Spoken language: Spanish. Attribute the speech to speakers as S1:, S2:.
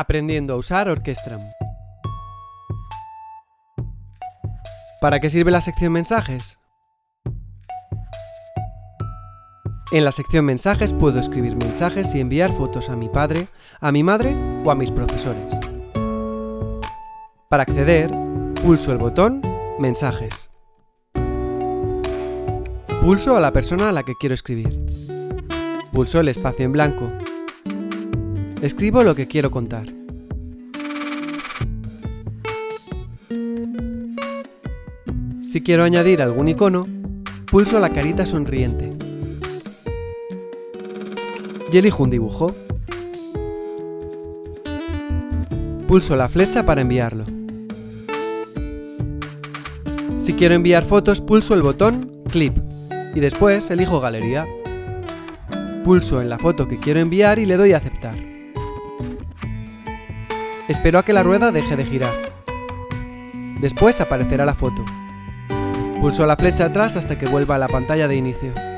S1: Aprendiendo a usar Orquestram. ¿Para qué sirve la sección mensajes? En la sección mensajes puedo escribir mensajes y enviar fotos a mi padre, a mi madre o a mis profesores. Para acceder, pulso el botón Mensajes. Pulso a la persona a la que quiero escribir. Pulso el espacio en blanco. Escribo lo que quiero contar. Si quiero añadir algún icono, pulso la carita sonriente. Y elijo un dibujo. Pulso la flecha para enviarlo. Si quiero enviar fotos, pulso el botón Clip y después elijo Galería. Pulso en la foto que quiero enviar y le doy a aceptar. Espero a que la rueda deje de girar. Después aparecerá la foto. Pulso la flecha atrás hasta que vuelva a la pantalla de inicio.